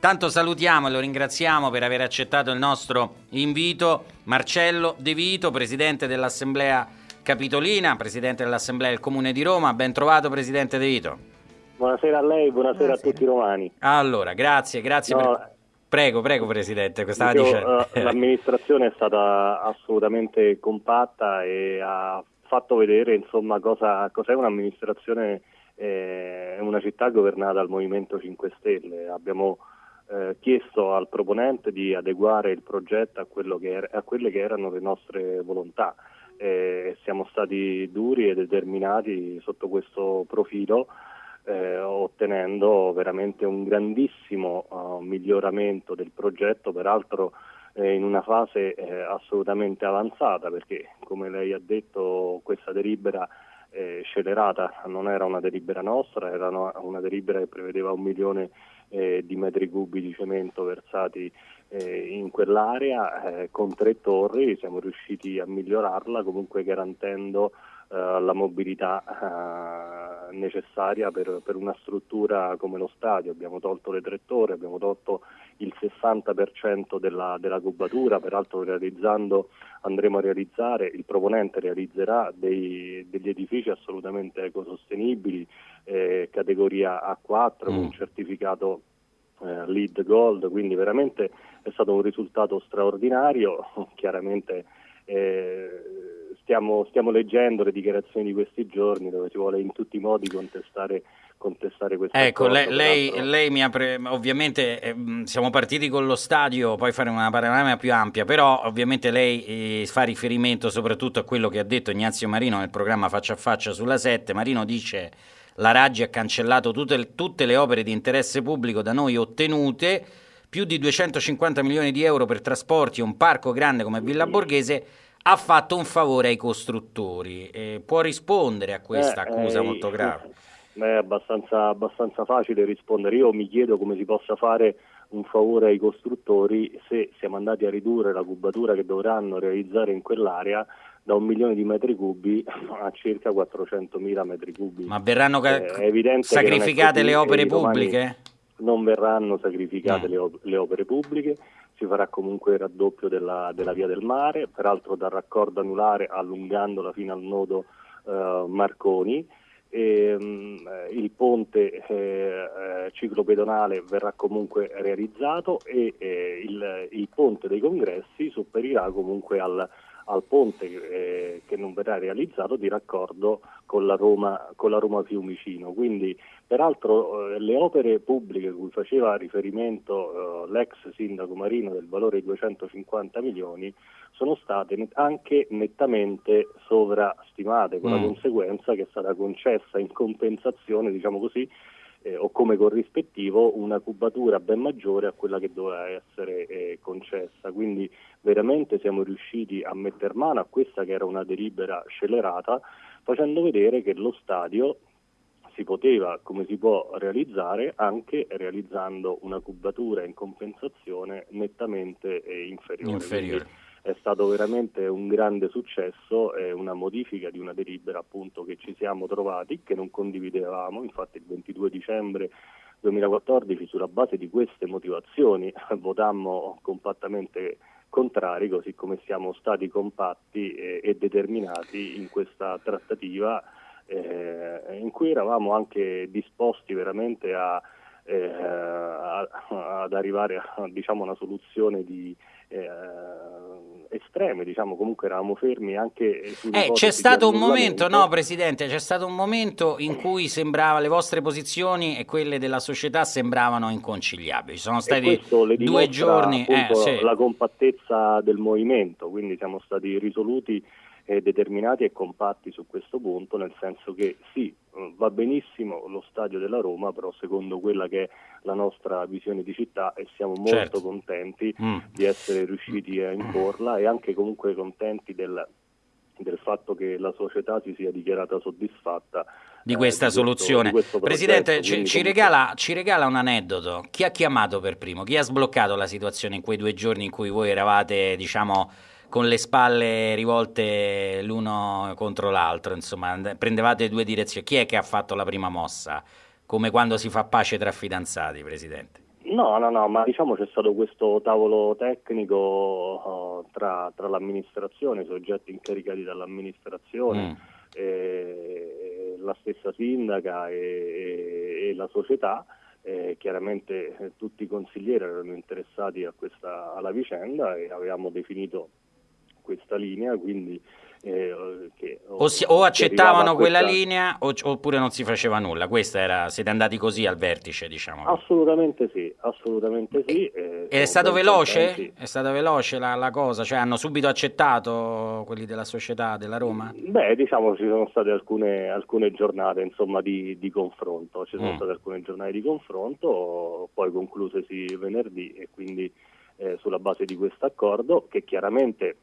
Tanto salutiamo e lo ringraziamo per aver accettato il nostro invito Marcello De Vito, Presidente dell'Assemblea Capitolina, Presidente dell'Assemblea del Comune di Roma. Ben trovato Presidente De Vito. Buonasera a lei, buonasera, buonasera. a tutti i romani. Allora, grazie, grazie no, per... Prego, prego Presidente, stava io, dicendo. Uh, l'amministrazione è stata assolutamente compatta e ha fatto vedere insomma cosa, cos'è un'amministrazione, eh, una città governata dal Movimento 5 Stelle. Abbiamo eh, chiesto al proponente di adeguare il progetto a, che a quelle che erano le nostre volontà. Eh, siamo stati duri e determinati sotto questo profilo eh, ottenendo veramente un grandissimo uh, miglioramento del progetto, peraltro eh, in una fase assolutamente avanzata perché come lei ha detto questa delibera eh, scelerata non era una delibera nostra, era una, delibera che prevedeva un milione eh, di metri cubi di cemento versati eh, in quell'area con tre torri, siamo riusciti a migliorarla comunque garantendo eh, la mobilità eh, necessaria per, per, una struttura come lo stadio. Abbiamo tolto le tre torri, abbiamo tolto il 60% della, della cubatura, peraltro realizzando, andremo a realizzare, il proponente realizzerà dei, degli edifici assolutamente ecosostenibili, eh, categoria A4 mm. con un certificato eh, lead gold, quindi veramente è stato un risultato straordinario, chiaramente eh, stiamo, stiamo, leggendo le dichiarazioni di questi giorni dove si vuole in tutti i modi contestare, contestare questa ecco. Ecco, lei, lei, mi apre, ovviamente eh, siamo partiti con lo stadio, poi fare una panorama più ampia, però ovviamente lei eh, fa riferimento soprattutto a quello che ha detto Ignazio Marino nel programma Faccia a Faccia sulla 7. Marino dice la Raggi ha cancellato tutte, tutte le opere di interesse pubblico da noi ottenute, più di 250 milioni di euro per trasporti un parco grande come Villa Borghese ha fatto un favore ai costruttori. Eh, può rispondere a questa eh, accusa eh, molto grave? È abbastanza, abbastanza facile rispondere. Io mi chiedo come si possa fare un favore ai costruttori se siamo andati a ridurre la cubatura che dovranno realizzare in quell'area da un milione di metri cubi a circa 400 mila metri cubi. Ma verranno eh, sacrificate le opere pubbliche? Non verranno sacrificate no. le, op- le opere pubbliche si farà comunque il raddoppio della, della, via del mare, peraltro da raccordo anulare allungandola fino al nodo eh, Marconi. E, mh, il ponte eh, eh, ciclopedonale verrà comunque realizzato e eh, il, il, ponte dei congressi superirà comunque al, al ponte eh, che non verrà realizzato di raccordo con la Roma, con la Roma Fiumicino. Quindi, peraltro, eh, le opere pubbliche cui faceva riferimento eh, l'ex sindaco Marino del valore di 250 milioni sono state net- anche nettamente sovrastimate, con mm. la conseguenza che è stata concessa in compensazione, diciamo così, eh, o come corrispettivo una cubatura ben maggiore a quella che doveva essere eh, concessa. Quindi veramente siamo riusciti a mettere mano a questa che era una delibera scelerata, facendo vedere che lo stadio si poteva, come si può realizzare, anche realizzando una cubatura in compensazione nettamente eh, inferiore. inferiore. Quindi, è stato veramente un grande successo e una modifica di una delibera appunto che ci siamo trovati, che non condividevamo, infatti il 22 dicembre 2014 sulla base di queste motivazioni votammo compattamente contrari, così come siamo stati compatti e, e determinati in questa trattativa eh, in cui eravamo anche disposti veramente a, eh, a, ad arrivare a diciamo, una soluzione di, eh, estreme, diciamo, comunque eravamo fermi anche eh, c'è stato un momento, no Presidente, c'è stato un momento in cui sembrava le vostre posizioni e quelle della società sembravano inconciliabili. Ci sono stati due giorni eh, sì. la compattezza del movimento, quindi siamo stati risoluti eh, determinati e compatti su questo punto, nel senso che sì, eh, va benissimo lo stadio della Roma, però secondo quella che è la nostra visione di città e siamo molto certo. contenti mm. di essere riusciti a imporla e anche comunque contenti del, del fatto che la società si sia dichiarata soddisfatta di questa eh, soluzione. Questo, questo Presidente, ci, ci, regala, ci, regala, un aneddoto. Chi ha chiamato per primo? Chi ha sbloccato la situazione in quei due giorni in cui voi eravate, diciamo, con le spalle rivolte l'uno contro l'altro, insomma, prendevate due direzioni. Chi è che ha fatto la prima mossa? Come quando si fa pace tra fidanzati, Presidente? No, no, no, ma diciamo c'è stato questo tavolo tecnico uh, tra, tra, l'amministrazione, i soggetti incaricati dall'amministrazione, mm. e, la stessa sindaca e, e, e la società. Eh, chiaramente eh, tutti i consiglieri erano interessati questa, alla vicenda e avevamo definito questa linea, quindi eh, che, o, si, o, accettavano quella questa... linea o, oppure non si faceva nulla. Questa era, siete andati così al vertice, diciamo. Assolutamente sì, assolutamente sì. E, è stato veloce? È stata veloce la, la, cosa? Cioè hanno subito accettato quelli della società della Roma? Beh, diciamo ci sono state alcune, alcune giornate insomma, di, di, confronto, ci sono mm. state alcune giornate di confronto, poi conclusesi venerdì e quindi eh, sulla base di questo accordo che chiaramente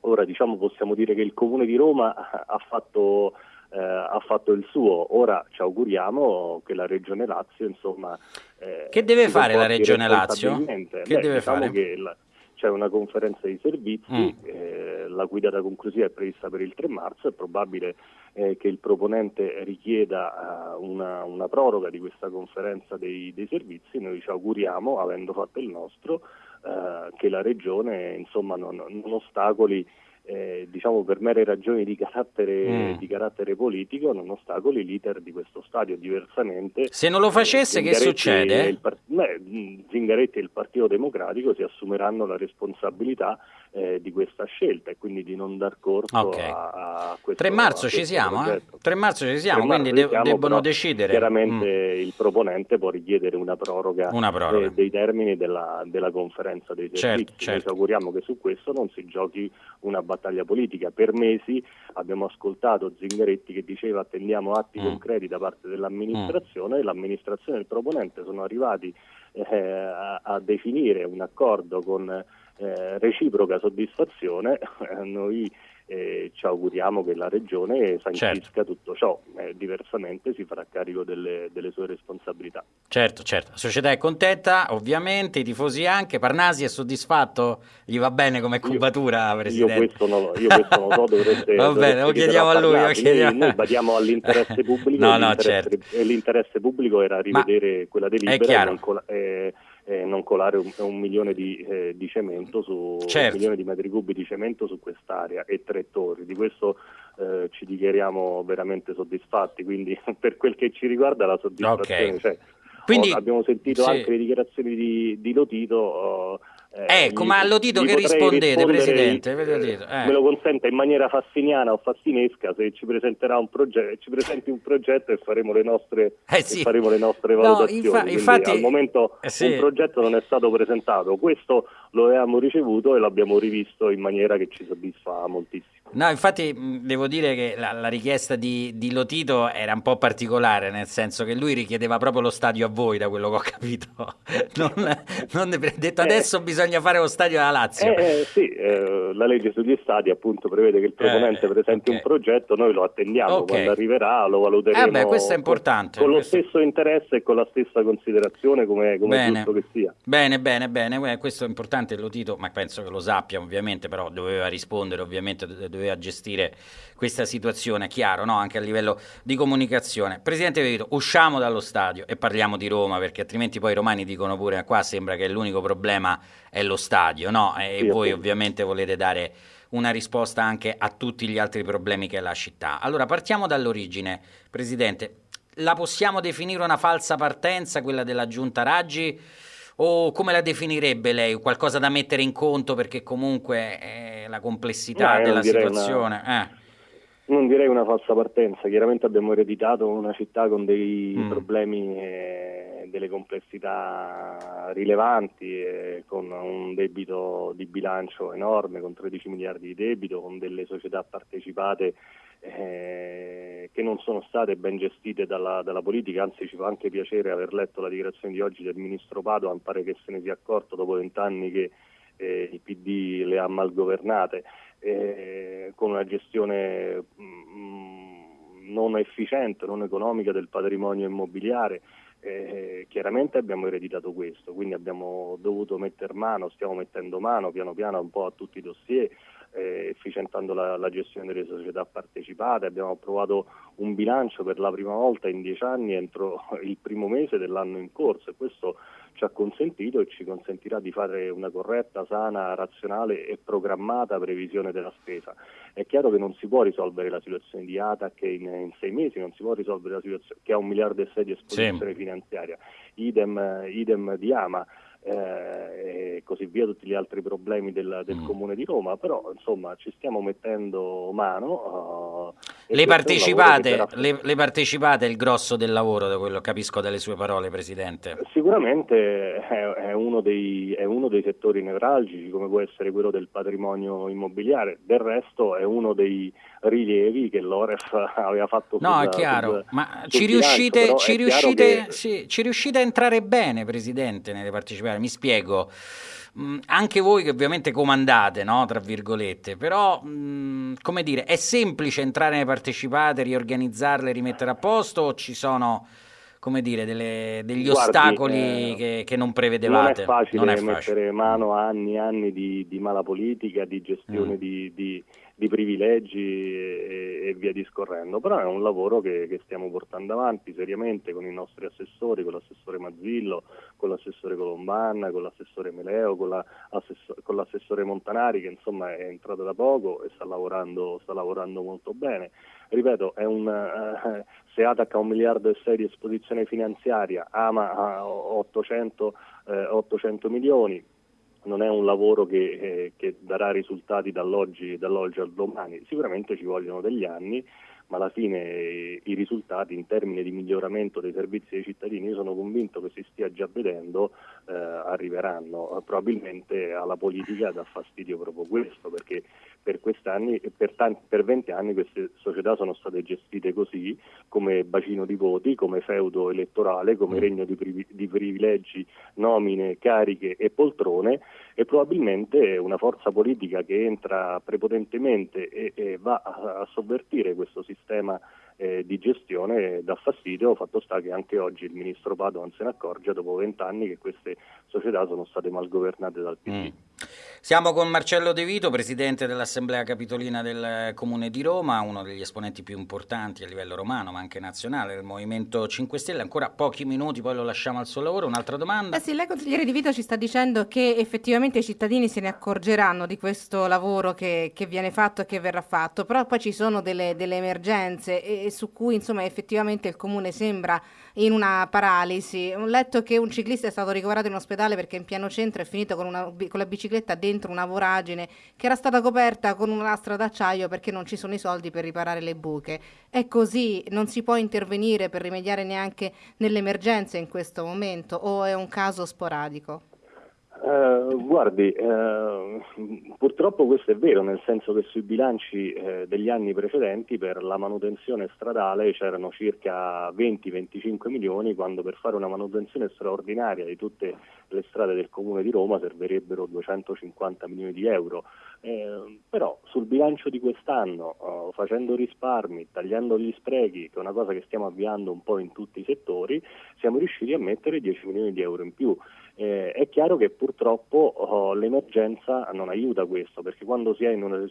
Ora diciamo, possiamo dire che il Comune di Roma ha fatto, eh, ha fatto il suo, ora ci auguriamo che la Regione Lazio insomma... Eh, che deve fare la Regione Lazio? Che Beh, deve diciamo fare? Che la, c'è una conferenza di servizi, mm. eh, la guidata conclusiva è prevista per il 3 marzo, è probabile eh, che il proponente richieda uh, una, una, proroga di questa conferenza dei, dei servizi, noi ci auguriamo, avendo fatto il nostro, eh, che la Regione insomma, non, non ostacoli eh, diciamo per mere ragioni di carattere, mm. di carattere, politico non ostacoli l'iter di questo stadio diversamente se non lo facesse che succede? Il, Zingaretti e il Partito Democratico si assumeranno la responsabilità eh, di questa scelta e quindi di non dar corso okay. a, a, questo 3 marzo ci siamo, eh? 3 marzo ci siamo, quindi de- siamo, debbono decidere. Chiaramente mm. il proponente può richiedere una proroga, una proroga. Eh, dei termini della, della, conferenza dei certo, servizi. Certo, certo. Noi ci auguriamo che su questo non si giochi una battaglia politica. Per mesi abbiamo ascoltato Zingaretti che diceva attendiamo atti mm. concreti da parte dell'amministrazione mm. e l'amministrazione e il proponente sono arrivati eh, a, a definire un accordo con eh, reciproca soddisfazione, noi eh, ci auguriamo che la Regione sancisca certo. tutto ciò, eh, diversamente si farà carico delle, delle, sue responsabilità. Certo, certo, la società è contenta, ovviamente, i tifosi anche, Parnasi è soddisfatto, gli va bene come cubatura, io, Presidente? Io questo non, io questo non lo so, dovreste... va bene, lo chiediamo a lui. Lo chiediamo. Noi, noi badiamo all'interesse pubblico no, no, certo. e l'interesse pubblico era rivedere Ma quella delibera. È non, eh, non colare un, un milione di, eh, di, cemento su certo. un milione di metri cubi di cemento su quest'area e tre torri. Di questo eh, ci dichiariamo veramente soddisfatti, quindi per quel che ci riguarda la soddisfazione okay. c'è. Quindi, oh, abbiamo sentito sì. anche le dichiarazioni di, di Lotito. Eh, ecco, gli, ma allo Tito che rispondete, Presidente? Eh, eh. Me lo consenta in maniera fassiniana o fassinesca se ci presenterà un progetto, ci presenti un progetto e faremo le nostre, eh sì. faremo le nostre valutazioni. No, infa- infatti, al momento eh, sì. un progetto non è stato presentato, questo lo abbiamo ricevuto e l'abbiamo rivisto in maniera che ci soddisfa moltissimo. No, infatti devo dire che la, la richiesta di, di, Lotito era un po' particolare, nel senso che lui richiedeva proprio lo stadio a voi, da quello che ho capito. Non, non detto adesso eh, bisogna fare lo stadio alla Lazio. Eh, sì, eh, la legge sugli stadi appunto prevede che il proponente eh, presenti okay. un progetto, noi lo attendiamo, okay. quando arriverà lo valuteremo eh beh, questo è importante, con, con questo... lo stesso interesse e con la stessa considerazione come, come è giusto che sia. Bene, bene, bene, questo è importante Lotito, ma penso che lo sappia ovviamente, però doveva rispondere ovviamente, doveva gestire questa situazione, chiaro, no? anche a livello di comunicazione. Presidente Vevito, usciamo dallo stadio e parliamo di Roma, perché altrimenti poi i romani dicono pure qua sembra che l'unico problema è lo stadio, no? E sì, voi ovviamente volete dare una risposta anche a tutti gli altri problemi che ha la città. Allora partiamo dall'origine, Presidente. La possiamo definire una falsa partenza, quella della giunta Raggi? O come la definirebbe lei? Qualcosa da mettere in conto perché comunque è la complessità no, della situazione? Una... Eh. Non direi una falsa partenza, chiaramente abbiamo ereditato una città con dei mm. problemi e delle complessità rilevanti, con un debito di bilancio enorme, con 13 miliardi di debito, con delle società partecipate eh, che non sono state ben gestite dalla, dalla, politica, anzi ci fa anche piacere aver letto la dichiarazione di oggi del Ministro Padoan, pare che se ne sia accorto dopo vent'anni che eh, il PD le ha mal governate, eh, con una gestione mh, mm, non efficiente, non economica del patrimonio immobiliare. Eh, chiaramente abbiamo ereditato questo, quindi abbiamo dovuto mettere mano, stiamo mettendo mano piano piano un po' a tutti i dossier, eh, efficientando la, la, gestione delle società partecipate, abbiamo approvato un bilancio per la prima volta in dieci anni entro il primo mese dell'anno in corso e questo ci ha consentito e ci consentirà di fare una corretta, sana, razionale e programmata previsione della spesa. È chiaro che non si può risolvere la situazione di ATAC in, in sei mesi, non si può risolvere la situazione che ha un miliardo e sei di esposizione sì. finanziaria, idem, idem di Ama eh, e così via, tutti gli altri problemi del, del mm. Comune di Roma, però insomma ci stiamo mettendo mano. Uh, le, partecipate, le, le, partecipate, è il grosso del lavoro, da quello capisco dalle sue parole, Presidente? Sicuramente è, è, uno dei, è, uno dei, settori nevralgici, come può essere quello del patrimonio immobiliare, del resto è uno dei rilievi che l'Oref aveva fatto. No, sul, è chiaro, sul, ma sul ci, riuscite, ci, riuscite, che... sì, ci riuscite a entrare bene, Presidente, nelle partecipazioni? mi spiego. Mm, anche voi che ovviamente comandate, no? tra virgolette, però mm, come dire, è semplice entrare nelle partecipate, riorganizzarle, rimettere a posto o ci sono come dire, delle, degli Guardi, ostacoli eh, che, che, non prevedevate? Non è facile, non è facile. mettere mano a anni e anni di, di mala politica, di gestione mm. di, di di privilegi e, e, via discorrendo, però è un lavoro che, che, stiamo portando avanti seriamente con i nostri assessori, con l'assessore Mazzillo, con l'assessore Colombanna, con l'assessore Meleo, con, la, con l'assessore Montanari che insomma è entrato da poco e sta lavorando, sta lavorando molto bene. Ripeto, un, uh, se Atac ha un miliardo e sei di esposizione finanziaria, Ama ha 800, eh, 800 milioni, non è un lavoro che, eh, che darà risultati dall'oggi, dall'oggi, al domani, sicuramente ci vogliono degli anni, ma alla fine eh, i risultati in termini di miglioramento dei servizi ai cittadini, io sono convinto che si stia già vedendo, eh, arriveranno. Probabilmente alla politica dà fastidio proprio questo, perché per, per, tanti, per 20 anni queste società sono state gestite così, come bacino di voti, come feudo elettorale, come mm. regno di, privi, di privilegi, nomine, cariche e poltrone e probabilmente una forza politica che entra prepotentemente e, e va a, a sovvertire questo sistema eh, di gestione dà fastidio, fatto sta che anche oggi il ministro Padoan se ne accorge dopo vent'anni che queste società sono state mal governate dal PD. Mm. Siamo con Marcello De Vito, presidente dell'Assemblea Capitolina del Comune di Roma, uno degli esponenti più importanti a livello romano ma anche nazionale del Movimento 5 Stelle. Ancora pochi minuti, poi lo lasciamo al suo lavoro. Un'altra domanda? Eh sì, lei consigliere Di Vito ci sta dicendo che effettivamente i cittadini se ne accorgeranno di questo lavoro che, che viene fatto e che verrà fatto, però poi ci sono delle, delle emergenze e su cui insomma effettivamente il comune sembra in una paralisi. Ho letto che un ciclista è stato ricoverato in ospedale perché in piano centro è finito con, una, con la bicicletta dentro una voragine che era stata coperta con una lastra d'acciaio perché non ci sono i soldi per riparare le buche. È così, non si può intervenire per rimediare neanche nelle emergenze in questo momento o è un caso sporadico? Uh, guardi, uh, purtroppo questo è vero, nel senso che sui bilanci uh, degli anni precedenti per la manutenzione stradale c'erano circa 20-25 milioni, quando per fare una manutenzione straordinaria di tutte le strade del Comune di Roma servirebbero 250 milioni di euro. però sul bilancio di quest'anno, facendo risparmi, tagliando gli sprechi, che è una cosa che stiamo avviando un po' in tutti i settori, siamo riusciti a mettere 10 milioni di euro in più. Eh, è chiaro che purtroppo oh, l'emergenza non aiuta questo, perché quando si è in una,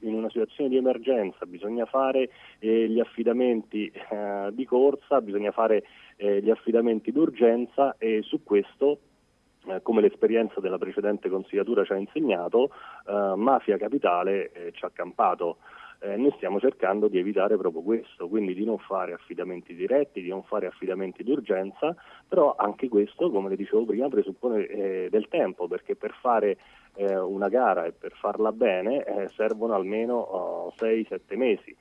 in una situazione di emergenza bisogna fare eh, gli affidamenti eh, di corsa, bisogna fare eh, gli affidamenti d'urgenza e su questo eh, come l'esperienza della precedente consigliatura ci ha insegnato, eh, Mafia Capitale ci ha campato eh, noi stiamo cercando di evitare proprio questo, quindi di non fare affidamenti diretti, di non fare affidamenti d'urgenza, però anche questo, come le dicevo prima, presuppone eh, del tempo, perché per fare eh, una gara e per farla bene eh, servono almeno oh, 6-7 mesi.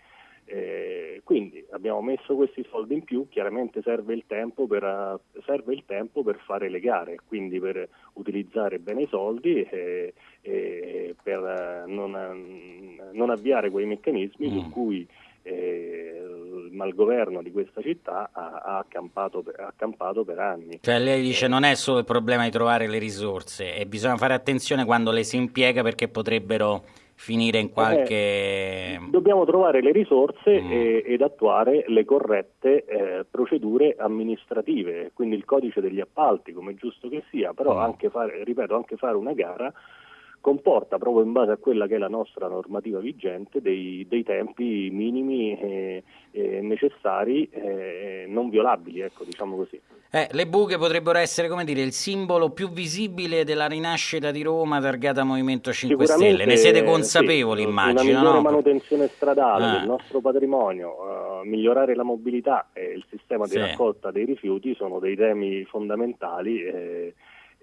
Eh, quindi abbiamo messo questi soldi in più, chiaramente serve il, per, serve il tempo per, fare le gare, quindi per utilizzare bene i soldi e, e per non, non, avviare quei meccanismi mm. su cui eh, il malgoverno di questa città ha, ha, accampato, ha, accampato, per anni. Cioè lei dice non è solo il problema di trovare le risorse e bisogna fare attenzione quando le si impiega perché potrebbero finire in qualche... Eh, dobbiamo trovare le risorse mm. e, ed attuare le corrette eh, procedure amministrative, quindi il codice degli appalti, come giusto che sia, però mm. anche fare, ripeto, anche fare una gara comporta proprio in base a quella che è la nostra normativa vigente dei, dei tempi minimi eh, eh, necessari eh, non violabili, ecco, diciamo così. Eh, le buche potrebbero essere come dire, il simbolo più visibile della rinascita di Roma targata Movimento 5 Stelle. Ne siete consapevoli, sì, immagino? Una no? manutenzione stradale ah. del nostro patrimonio, uh, migliorare la mobilità e il sistema di sì. raccolta dei rifiuti sono dei temi fondamentali. Eh,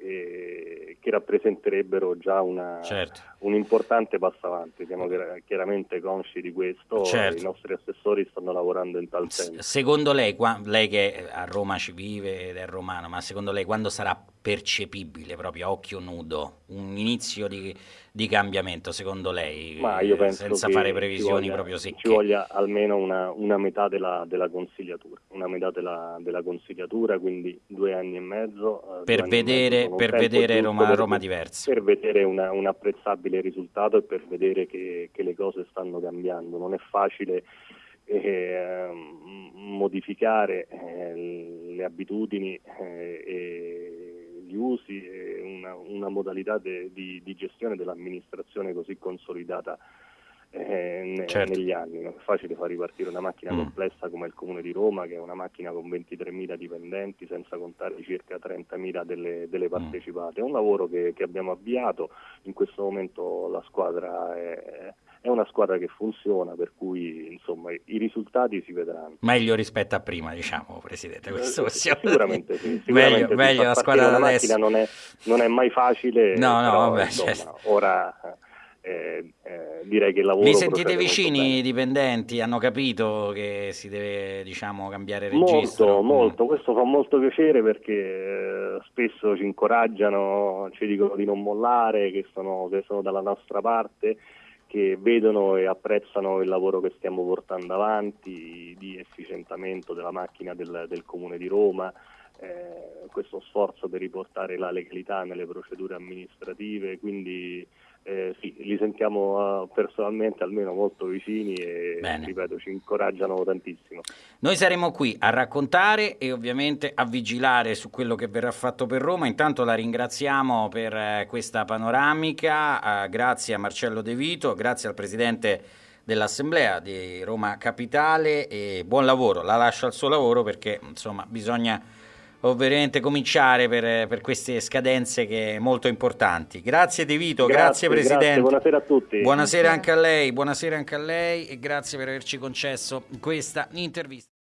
eh, che rappresenterebbero già una, certo. un importante passo avanti. Siamo chiaramente consci di questo, certo. i nostri assessori stanno lavorando in tal senso. Secondo lei, lei che a Roma ci vive ed è romano, ma secondo lei quando sarà percepibile proprio a occhio nudo un inizio di, di cambiamento secondo lei? Senza fare previsioni voglia, proprio secche. ci voglia almeno una, una metà della, della, consigliatura una metà della, della, consigliatura quindi due anni e mezzo eh, per vedere, mezzo per vedere Roma, per, Roma diversa per vedere una, un apprezzabile risultato e per vedere che, che le cose stanno cambiando. Non è facile eh, modificare eh, le abitudini eh, e gli usi e una, una modalità de, di, di, gestione dell'amministrazione così consolidata eh, certo. negli anni. Non è facile far ripartire una macchina mm. complessa come il Comune di Roma, che è una macchina con 23.000 dipendenti, senza contare circa 30.000 delle, delle mm. partecipate. È un lavoro che, che, abbiamo avviato, in questo momento la squadra è, è una squadra che funziona, per cui insomma, i risultati si vedranno. Meglio rispetto a prima, diciamo, Presidente. Questo eh, sicuramente sì. Sicuramente meglio, meglio la squadra una adesso. Non è, non è, mai facile, no, no, però, vabbè, insomma, certo. ora eh, eh, direi che il lavoro... Vi sentite vicini i dipendenti? Hanno capito che si deve diciamo, cambiare registro? Molto, molto. Questo fa molto piacere perché eh, spesso ci incoraggiano, ci dicono di non mollare, che sono, che sono dalla nostra parte che vedono e apprezzano il lavoro che stiamo portando avanti di efficientamento della macchina del, del Comune di Roma, eh, questo sforzo per riportare la legalità nelle procedure amministrative, quindi eh, sì, li sentiamo uh, personalmente almeno molto vicini e Bene. ripeto ci incoraggiano tantissimo. Noi saremo qui a raccontare e ovviamente a vigilare su quello che verrà fatto per Roma. Intanto la ringraziamo per eh, questa panoramica, uh, grazie a Marcello De Vito, grazie al Presidente dell'Assemblea di Roma Capitale e buon lavoro. La lascio al suo lavoro perché insomma bisogna ovviamente cominciare per, per, queste scadenze che molto importanti. Grazie De Vito, grazie, grazie Presidente. Grazie, buonasera a tutti. Buonasera anche a lei, buonasera anche a lei e grazie per averci concesso questa intervista.